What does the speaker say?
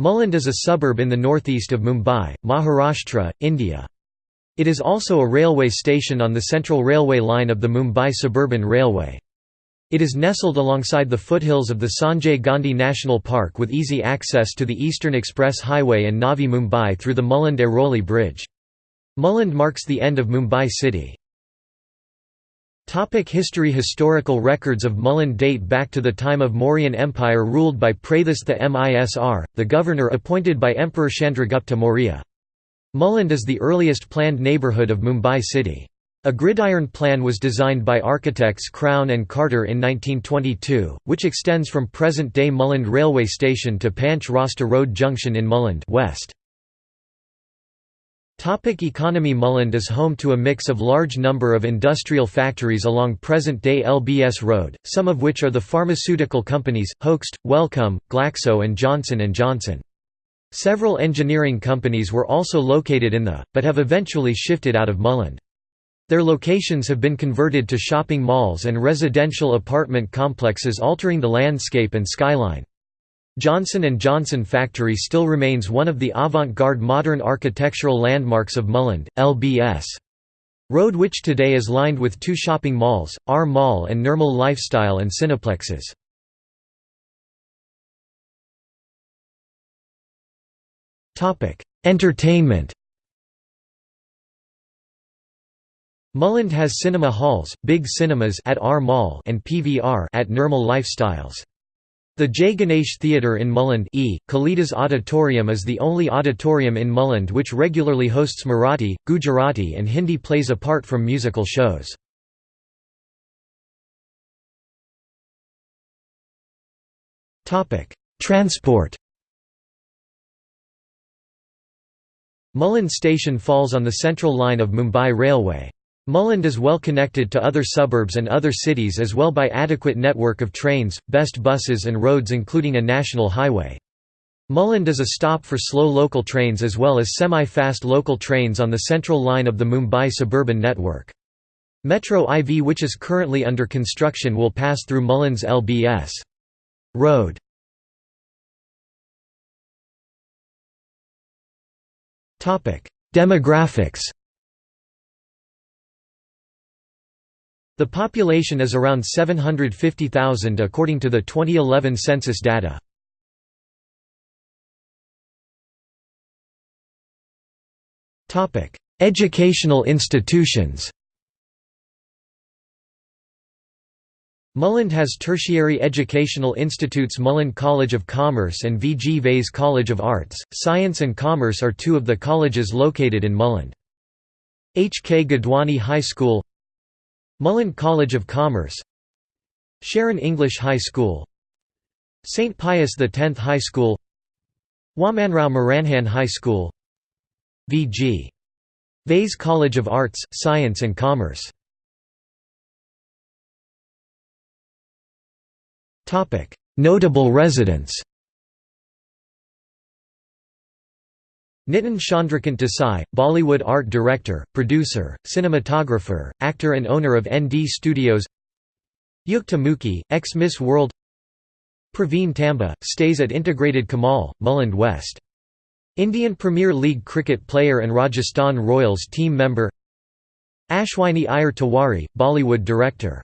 Mulund is a suburb in the northeast of Mumbai, Maharashtra, India. It is also a railway station on the Central Railway line of the Mumbai Suburban Railway. It is nestled alongside the foothills of the Sanjay Gandhi National Park with easy access to the Eastern Express Highway and Navi Mumbai through the Mulund-Airoli Bridge. Mulund marks the end of Mumbai city. Topic history Historical records of Mulund date back to the time of Mauryan Empire ruled by Prathis the Misr, the governor appointed by Emperor Chandragupta Maurya. Mulund is the earliest planned neighbourhood of Mumbai city. A gridiron plan was designed by architects Crown and Carter in 1922, which extends from present-day Mulund railway station to Panch Rasta Road Junction in Mulund west. Topic economy Mulund is home to a mix of large number of industrial factories along present-day LBS Road, some of which are the pharmaceutical companies, Hoechst, Wellcome, Glaxo and Johnson & Johnson. Several engineering companies were also located in the, but have eventually shifted out of Mulund. Their locations have been converted to shopping malls and residential apartment complexes altering the landscape and skyline. Johnson & Johnson Factory still remains one of the avant-garde modern architectural landmarks of Mulund, LBS. Road which today is lined with two shopping malls, R Mall and Nirmal Lifestyle and Cineplexes. Entertainment Mulund has cinema halls, big cinemas at R Mall and PVR at Nirmal Lifestyles. The Jay Ganesh Theatre in Mulund e. Kalidas Auditorium is the only auditorium in Mulund which regularly hosts Marathi, Gujarati and Hindi plays apart from musical shows. Transport Mulund station falls on the central line of Mumbai Railway. Mulund is well connected to other suburbs and other cities as well by adequate network of trains, best buses and roads including a national highway. Mulund is a stop for slow local trains as well as semi-fast local trains on the central line of the Mumbai suburban network. Metro IV which is currently under construction will pass through Mulund's LBS. Road Demographics The population is around 750,000 according to the 2011 census data. Educational institutions Mulund has tertiary educational institutes Mulund College of Commerce and V. G. Vase College of Arts, Science and Commerce are two of the colleges located in Mulund. H. K. Gadwani High School Mulund College of Commerce Sharon English High School St. Pius X High School Wamanrao Muranjan High School V.G. Vase College of Arts, Science and Commerce Notable residents Nitin Chandrakant Desai, Bollywood art director, producer, cinematographer, actor and owner of ND Studios. Yukta Mukhi, ex-Miss World. Praveen Tambe, stays at Integrated Kamal, Mulund West. Indian Premier League cricket player and Rajasthan Royals team member. Ashwini Iyer Tiwari, Bollywood director